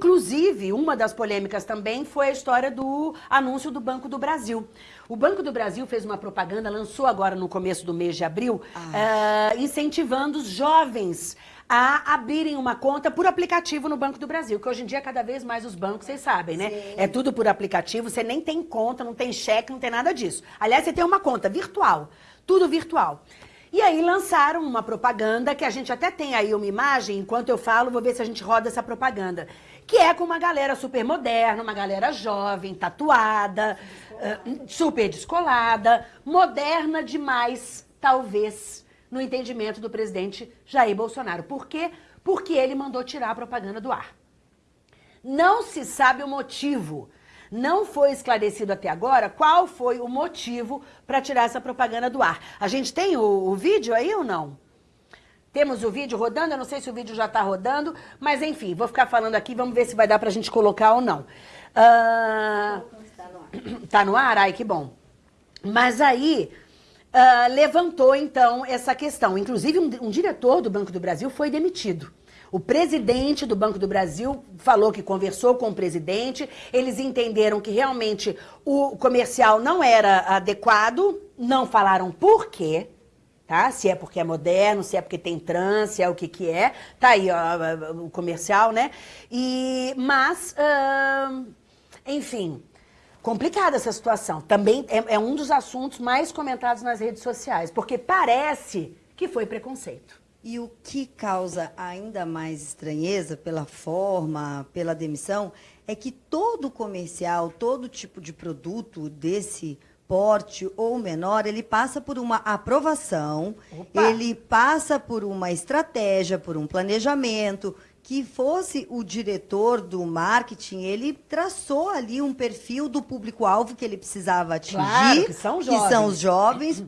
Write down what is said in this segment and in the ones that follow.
inclusive, uma das polêmicas também foi a história do anúncio do Banco do Brasil. O Banco do Brasil fez uma propaganda, lançou agora no começo do mês de abril, ah. uh, incentivando os jovens a abrirem uma conta por aplicativo no Banco do Brasil, que hoje em dia cada vez mais os bancos, vocês sabem, né? Sim. É tudo por aplicativo, você nem tem conta, não tem cheque, não tem nada disso. Aliás, você tem uma conta virtual, tudo virtual. E aí lançaram uma propaganda, que a gente até tem aí uma imagem, enquanto eu falo, vou ver se a gente roda essa propaganda, que é com uma galera super moderna, uma galera jovem, tatuada, uh, super descolada, moderna demais, talvez, no entendimento do presidente Jair Bolsonaro. Por quê? Porque ele mandou tirar a propaganda do ar. Não se sabe o motivo. Não foi esclarecido até agora qual foi o motivo para tirar essa propaganda do ar. A gente tem o, o, vídeo aí ou não? Temos o vídeo rodando, eu não sei se o vídeo já está rodando, mas enfim, vou ficar falando aqui, vamos ver se vai dar para a gente colocar ou não. Uh... Tá no ar? Ai, que bom. Mas aí, uh, levantou então essa questão. Inclusive, um, um diretor do Banco do Brasil foi demitido. O presidente do Banco do Brasil falou que conversou com o presidente, eles entenderam que realmente o comercial não era adequado, não falaram por quê, tá? Se é porque é moderno, se é porque tem trans, se é o que que é. Tá aí ó, o comercial, né? E, mas, enfim, complicada essa situação. Também é, é, um dos assuntos mais comentados nas redes sociais, porque parece que foi preconceito. E o que causa ainda mais estranheza pela forma, pela demissão, é que todo comercial, todo tipo de produto desse porte ou menor, ele passa por uma aprovação, Opa. ele passa por uma estratégia, por um planejamento, que fosse o diretor do marketing, ele traçou ali um perfil do público-alvo que ele precisava atingir, claro, que, são que são os jovens,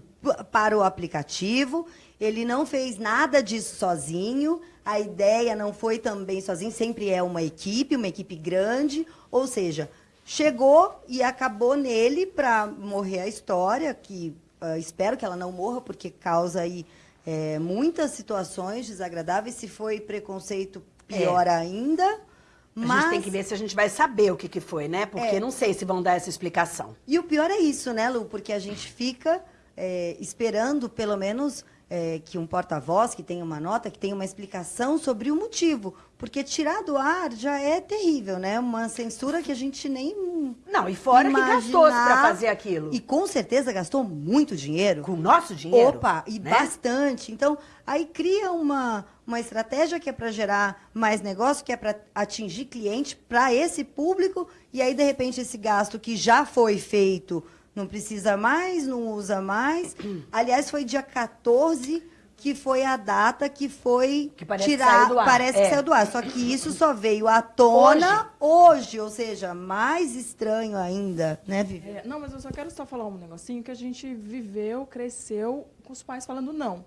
para o aplicativo. Ele não fez nada disso sozinho, a ideia não foi também sozinho, sempre é uma equipe, uma equipe grande, ou seja, chegou e acabou nele para morrer a história, que uh, espero que ela não morra, porque causa aí é, muitas situações desagradáveis, se foi preconceito pior é. ainda. Mas... A gente tem que ver se a gente vai saber o que, que foi, né? Porque é. não sei se vão dar essa explicação. E o pior é isso, né, Lu? Porque a gente fica é, esperando, pelo menos, é, que um porta-voz, que tenha uma nota, que tenha uma explicação sobre o motivo. Porque tirar do ar já é terrível, né? Uma censura que a gente nem. Não, e fora imaginar. que gastou para fazer aquilo. E com certeza gastou muito dinheiro. Com o nosso dinheiro. Opa, e né? bastante. Então, aí cria uma, uma estratégia que é para gerar mais negócio, que é para atingir cliente para esse público, e aí, de repente, esse gasto que já foi feito não precisa mais, não usa mais. Aliás, foi dia 14 que foi a data que foi que parece tirar, que parece é. que saiu do ar. Só que isso só veio à tona hoje, hoje ou seja, mais estranho ainda, né, Vivi? É, não, mas eu só quero só falar um negocinho que a gente viveu, cresceu com os pais falando não.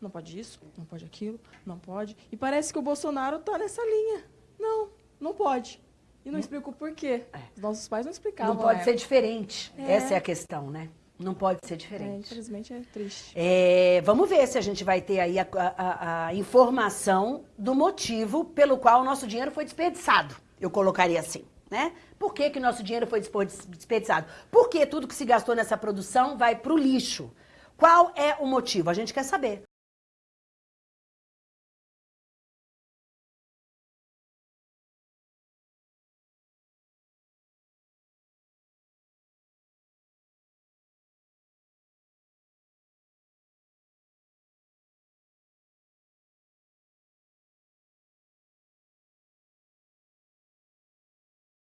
Não pode isso, não pode aquilo, não pode. E parece que o Bolsonaro está nessa linha. Não, não pode. E não explica o porquê. É. Os nossos pais não explicavam. Não pode ser diferente. É. Essa é a questão, né? Não pode ser diferente. É, infelizmente é triste. É, vamos ver se a gente vai ter aí a, a, a, informação do motivo pelo qual o nosso dinheiro foi desperdiçado. Eu colocaria assim, né? Por que, que o nosso dinheiro foi desperdiçado? Porque tudo que se gastou nessa produção vai para o lixo. Qual é o motivo? A gente quer saber.